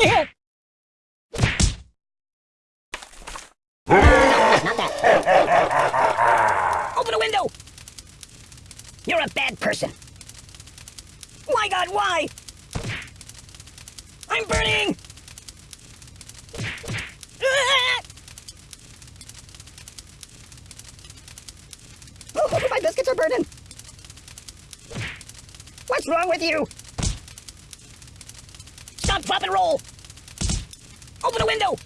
Yeah. Not that. Open a window! You're a bad person. My god, why? I'm burning! Oh, my biscuits are burning. What's wrong with you? Drop, and roll! Open a window!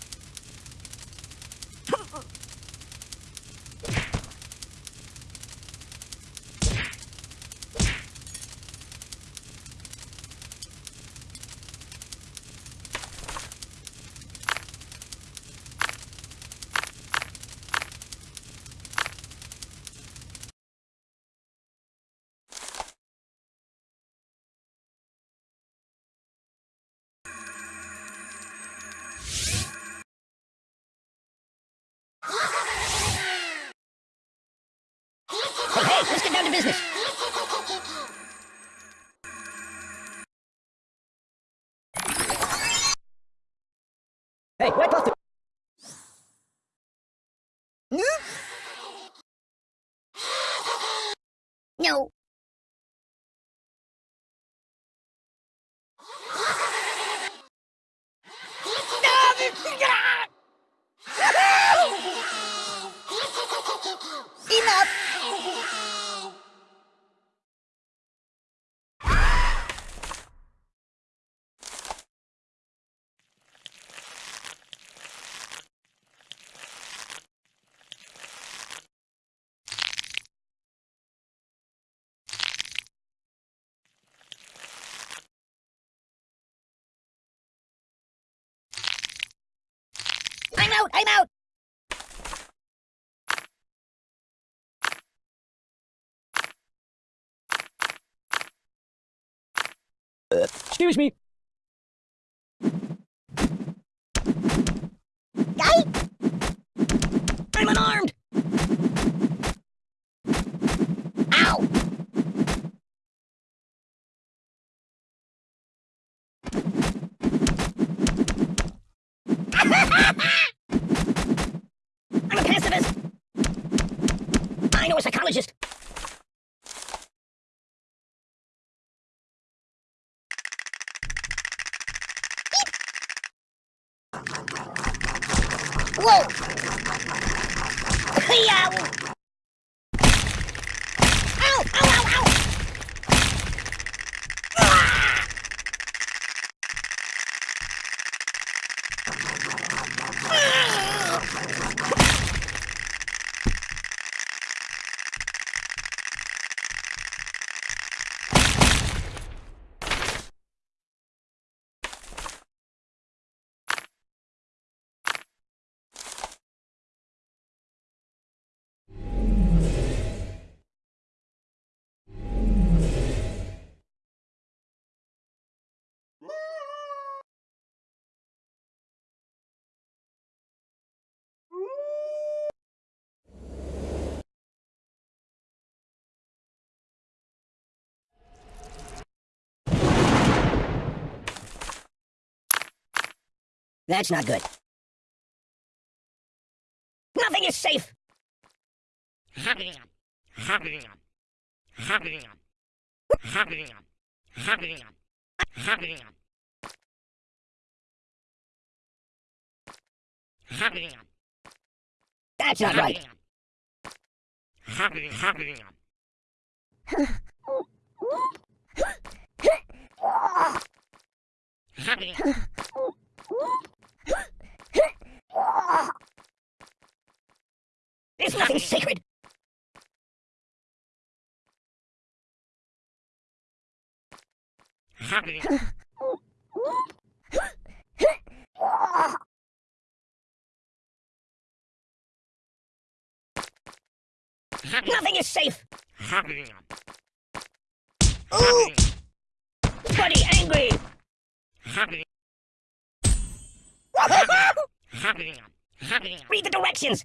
Business. Hey, wipe off the... No. Enough! I'm out! I'm out! Excuse me. Guy? I'm unarmed! Ow! I'm a pacifist! I know a psychologist! Whoa! Hey-yow! Ow! Ow! Ow! Ow! That's not good. Nothing is safe! That's not right. nothing sacred! Nothing is safe! Ooh! Buddy angry! Read the directions!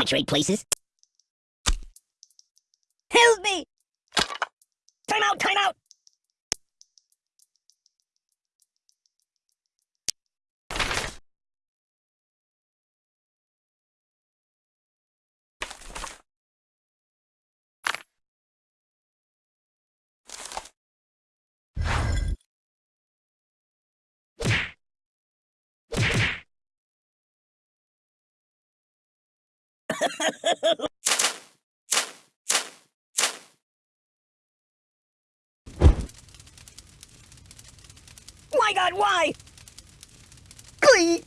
Want to trade places? Help me! Time out, time out! My god, why? Glee!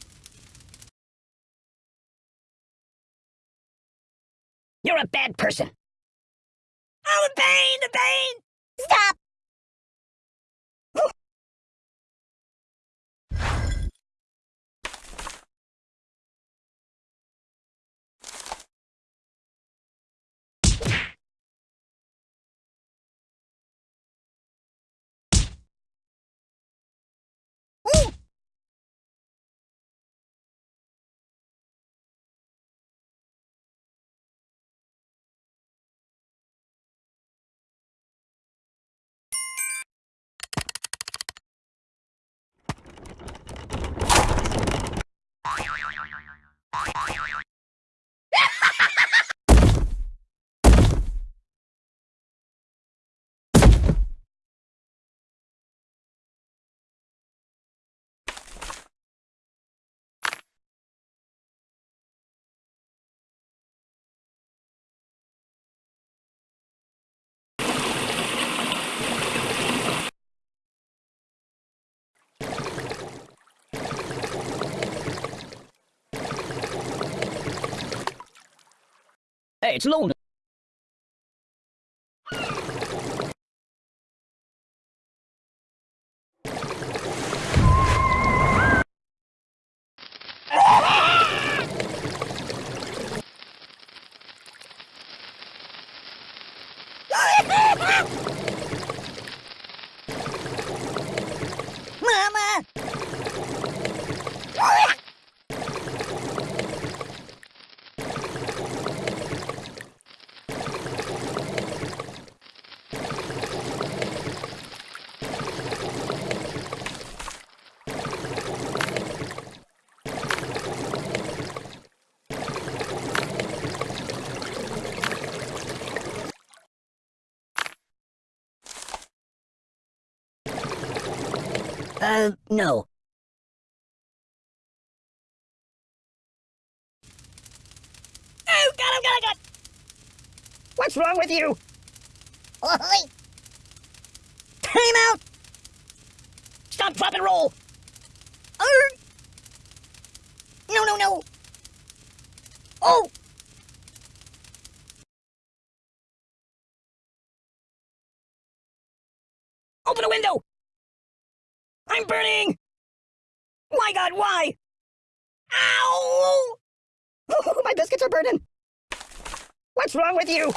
You're a bad person. Oh, the pain, the pain! Stop! Hey, it's Uh, no. Oh, God, oh, God, oh, God! What's wrong with you? Oi! Time out! Stop, drop, and roll! Er! No, no, no! Oh! God, why? Ow! my biscuits are burning! What's wrong with you?